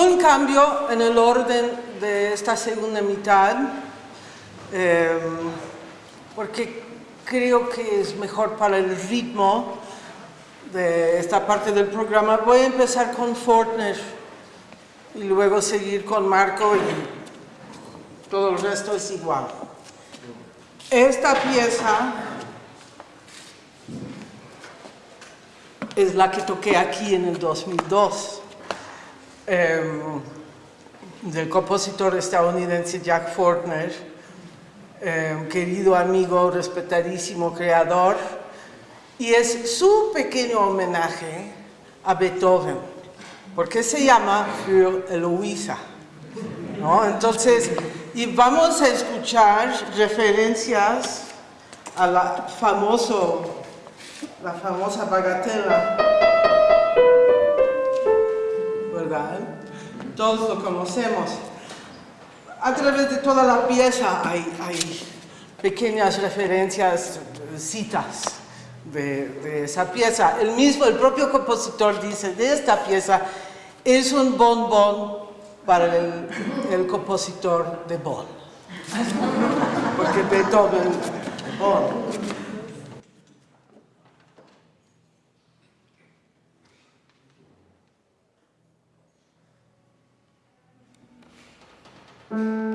un cambio en el orden de esta segunda mitad, eh, porque creo que es mejor para el ritmo de esta parte del programa. Voy a empezar con Fortner y luego seguir con Marco y todo el resto es igual. Esta pieza es la que toqué aquí en el 2002 em, del compositor estadounidense Jack Fortner, em, querido amigo, respetadísimo creador, y es su pequeño homenaje a Beethoven, porque se llama Für Eloisa. ¿no? Entonces, y vamos a escuchar referencias a la famoso la famosa bagatela, ¿verdad? Todos lo conocemos. A través de toda la pieza hay, pequeñas referencias, citas de, esa pieza. El mismo, el propio compositor dice de esta pieza, es un bonbon para el, el compositor de Bonn. Porque Beethoven, Bonn. Mm-hmm.